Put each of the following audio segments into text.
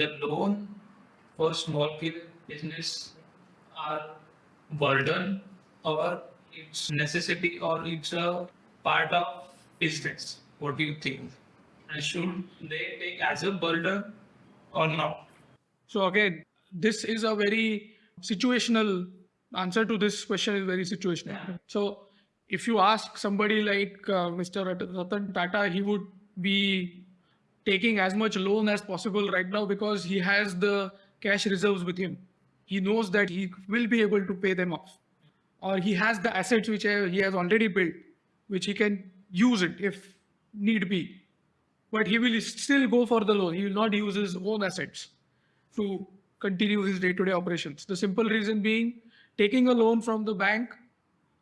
the loan for small scale business are burden or it's necessity or it's a part of business? What do you think? And should they take as a burden or not? So again, this is a very situational answer to this question is very situational. Yeah. So if you ask somebody like uh, Mr. Ratan Tata, he would be taking as much loan as possible right now because he has the cash reserves with him. He knows that he will be able to pay them off. Or he has the assets which he has already built, which he can use it if need be. But he will still go for the loan. He will not use his own assets to continue his day-to-day operations. The simple reason being taking a loan from the bank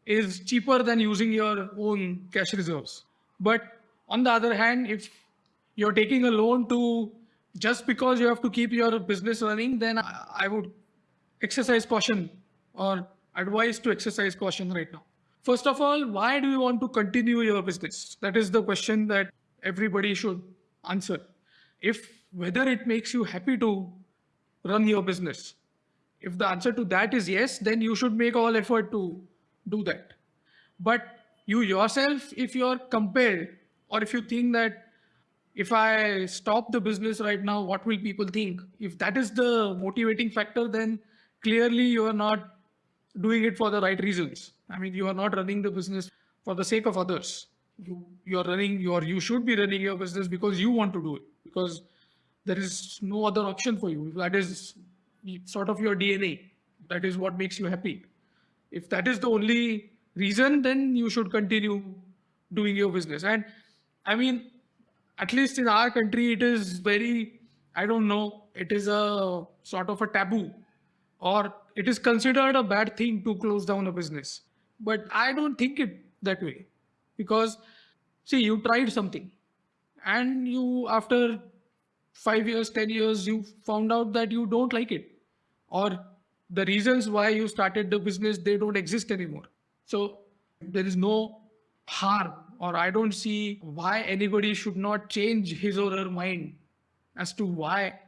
is cheaper than using your own cash reserves. But on the other hand, if you're taking a loan to just because you have to keep your business running, then I would exercise caution or advise to exercise caution right now. First of all, why do you want to continue your business? That is the question that everybody should answer. If whether it makes you happy to run your business, if the answer to that is yes, then you should make all effort to do that. But you yourself, if you're compelled, or if you think that if I stop the business right now, what will people think? If that is the motivating factor, then clearly you are not doing it for the right reasons. I mean, you are not running the business for the sake of others. You you are running your you should be running your business because you want to do it because there is no other option for you. That is sort of your DNA. That is what makes you happy. If that is the only reason, then you should continue doing your business. And I mean, at least in our country, it is very, I don't know, it is a sort of a taboo or it is considered a bad thing to close down a business. But I don't think it that way because see, you tried something and you, after five years, 10 years, you found out that you don't like it or the reasons why you started the business, they don't exist anymore. So there is no harm or I don't see why anybody should not change his or her mind as to why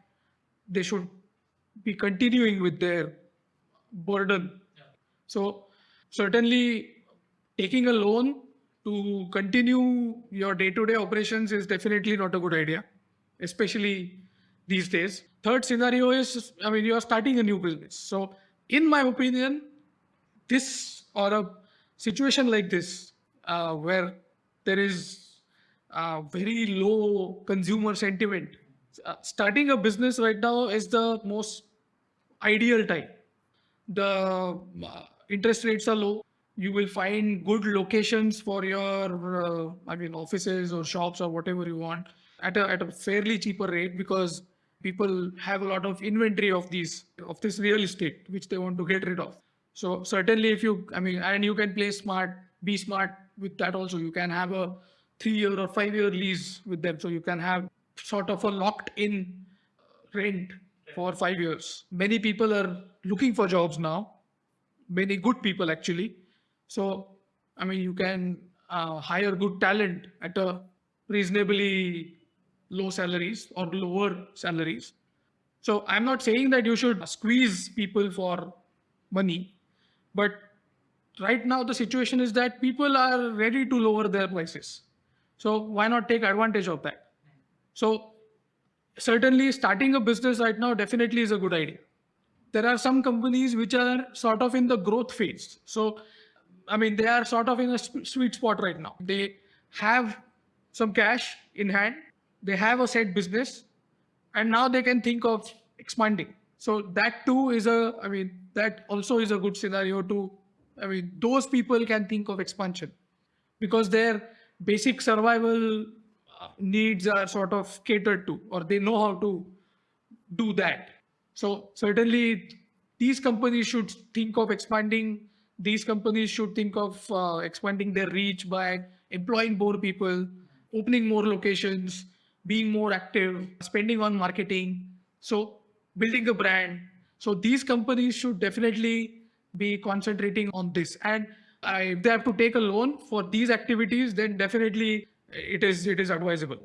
they should be continuing with their burden. So certainly taking a loan to continue your day-to-day operations is definitely not a good idea, especially these days. Third scenario is, I mean, you are starting a new business. So in my opinion, this or a situation like this, uh, where there is uh, very low consumer sentiment, uh, starting a business right now is the most ideal time. The uh, interest rates are low. You will find good locations for your, uh, I mean, offices or shops or whatever you want at a, at a fairly cheaper rate because people have a lot of inventory of these of this real estate which they want to get rid of so certainly if you i mean and you can play smart be smart with that also. You can have a three year or five year lease with them so you can have sort of a locked in rent for five years. Many people are looking for jobs now. Many good people actually. So i mean you can uh, hire good talent at a reasonably low salaries or lower salaries. So I'm not saying that you should squeeze people for money, but right now the situation is that people are ready to lower their prices. So why not take advantage of that? So certainly starting a business right now definitely is a good idea. There are some companies which are sort of in the growth phase. So, I mean, they are sort of in a sweet spot right now. They have some cash in hand they have a set business and now they can think of expanding so that too is a i mean that also is a good scenario to i mean those people can think of expansion because their basic survival uh, needs are sort of catered to or they know how to do that. So certainly these companies should think of expanding. These companies should think of uh, expanding their reach by employing more people opening more locations being more active, spending on marketing, so building a brand. So these companies should definitely be concentrating on this. And if they have to take a loan for these activities, then definitely it is it is advisable.